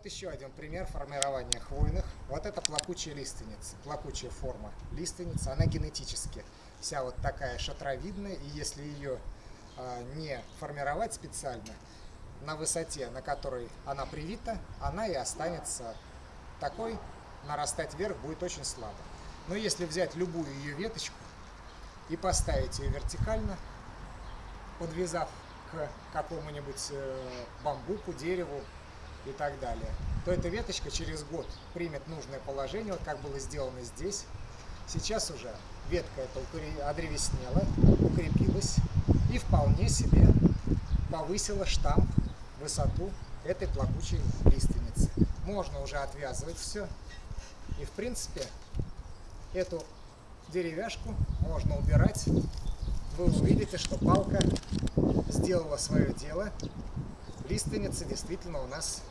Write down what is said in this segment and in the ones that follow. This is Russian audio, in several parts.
Вот еще один пример формирования хвойных. Вот это плакучая лиственница, плакучая форма лиственницы. Она генетически вся вот такая шатровидная, и если ее а, не формировать специально, на высоте, на которой она привита, она и останется такой, нарастать вверх будет очень слабо. Но если взять любую ее веточку и поставить ее вертикально, подвязав к какому-нибудь э, бамбуку, дереву и так далее, то эта веточка через год примет нужное положение, вот как было сделано здесь. Сейчас уже ветка эта одревеснела, укрепилась и вполне себе повысила штамп, высоту этой плакучей лиственницы. Можно уже отвязывать все. И в принципе эту деревяшку можно убирать. Вы увидите, что палка сделала свое дело. Лиственница действительно у нас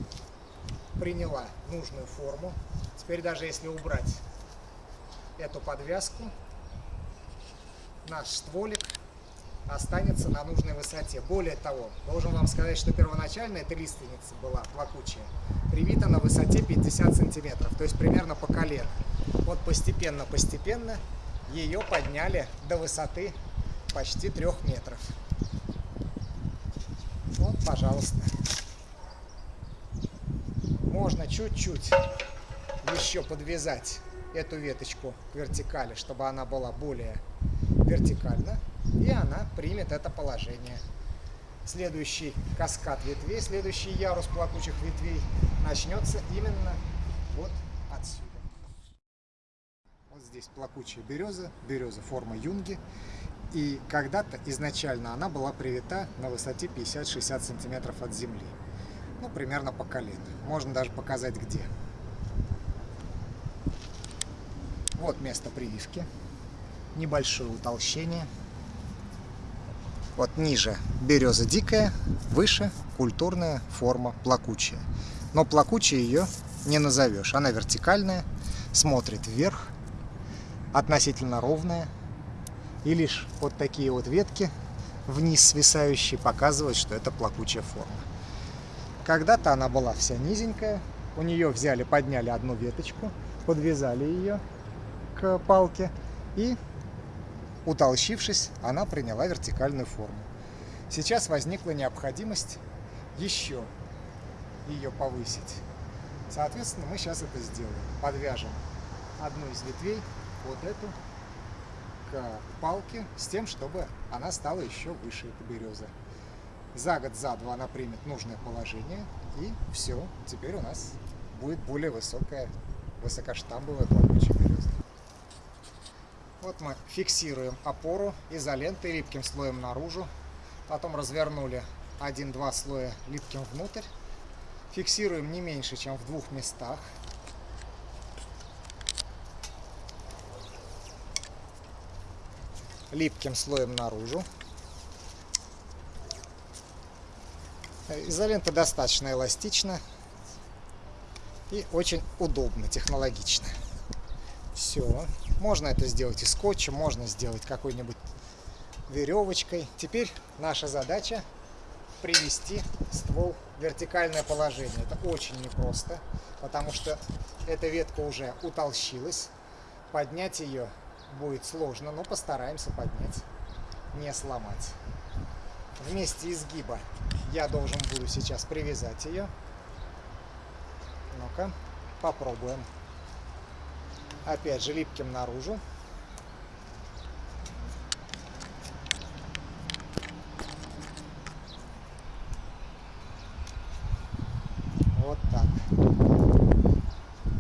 приняла нужную форму. Теперь даже если убрать эту подвязку, наш стволик останется на нужной высоте. Более того, должен вам сказать, что первоначально эта лиственница была плакучая, привита на высоте 50 сантиметров, то есть примерно по колено. Вот постепенно-постепенно ее подняли до высоты почти трех метров. Пожалуйста. Можно чуть-чуть еще подвязать эту веточку к вертикали, чтобы она была более вертикальна, и она примет это положение. Следующий каскад ветвей, следующий ярус плакучих ветвей начнется именно вот отсюда. Вот здесь плакучая береза, береза формы юнги. И когда-то изначально она была привита на высоте 50-60 сантиметров от земли. Ну, примерно по колено. Можно даже показать где. Вот место прививки. Небольшое утолщение. Вот ниже береза дикая, выше культурная форма плакучая. Но плакучей ее не назовешь. Она вертикальная, смотрит вверх, относительно ровная. И лишь вот такие вот ветки вниз свисающие показывают, что это плакучая форма. Когда-то она была вся низенькая. У нее взяли, подняли одну веточку, подвязали ее к палке и Утолщившись, она приняла вертикальную форму. Сейчас возникла необходимость еще ее повысить. Соответственно, мы сейчас это сделаем. Подвяжем одну из ветвей, вот эту, к палке, с тем, чтобы она стала еще выше, эта береза. За год, за два она примет нужное положение, и все, теперь у нас будет более высокая, высокоштамбовая плакучая береза. Вот мы фиксируем опору изолентой липким слоем наружу. Потом развернули один-два слоя липким внутрь. Фиксируем не меньше, чем в двух местах. Липким слоем наружу. Изолента достаточно эластична и очень удобно, технологично. Все. Можно это сделать и скотчем, можно сделать какой-нибудь веревочкой. Теперь наша задача привести ствол в вертикальное положение. Это очень непросто, потому что эта ветка уже утолщилась. Поднять ее будет сложно, но постараемся поднять, не сломать. Вместе изгиба я должен буду сейчас привязать ее. Ну-ка, попробуем опять же липким наружу. Вот так.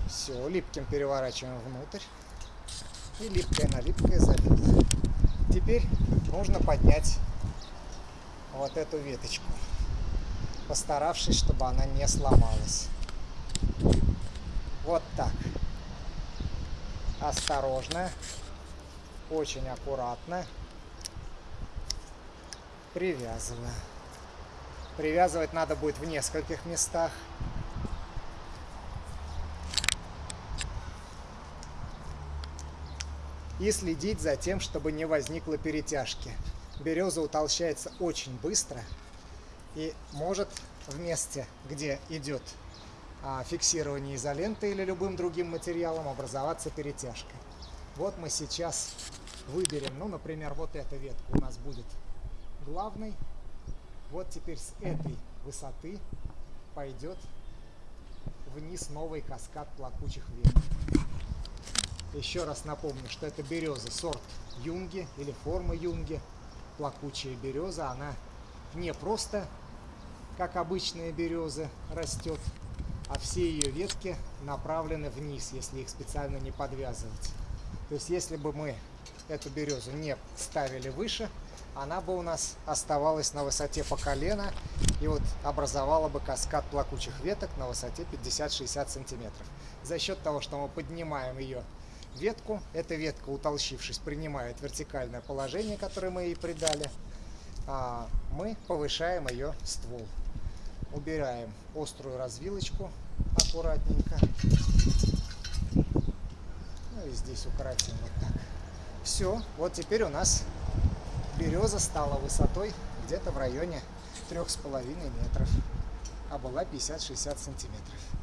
Все, липким переворачиваем внутрь. И липкое на липкое забито. Теперь нужно поднять вот эту веточку, постаравшись, чтобы она не сломалась. Вот так осторожно, очень аккуратно привязываю. Привязывать надо будет в нескольких местах. И следить за тем, чтобы не возникло перетяжки. Береза утолщается очень быстро и может в месте, где идет а, фиксирования изолентой или любым другим материалом образоваться перетяжка. Вот мы сейчас выберем, ну, например, вот эта ветка у нас будет главной. Вот теперь с этой высоты пойдет вниз новый каскад плакучих веток. Еще раз напомню, что это береза сорт юнги или форма юнги. Плакучая береза, она не просто, как обычная береза, растет, а все ее ветки направлены вниз, если их специально не подвязывать. То есть, если бы мы эту березу не ставили выше, она бы у нас оставалась на высоте по колено и вот образовала бы каскад плакучих веток на высоте 50-60 сантиметров. За счет того, что мы поднимаем ее ветку, эта ветка, утолщившись, принимает вертикальное положение, которое мы ей придали, а мы повышаем ее ствол. Убираем острую развилочку аккуратненько. Ну и здесь укоротим вот так. Все, вот теперь у нас береза стала высотой где-то в районе трех с половиной метров, а была 50-60 сантиметров.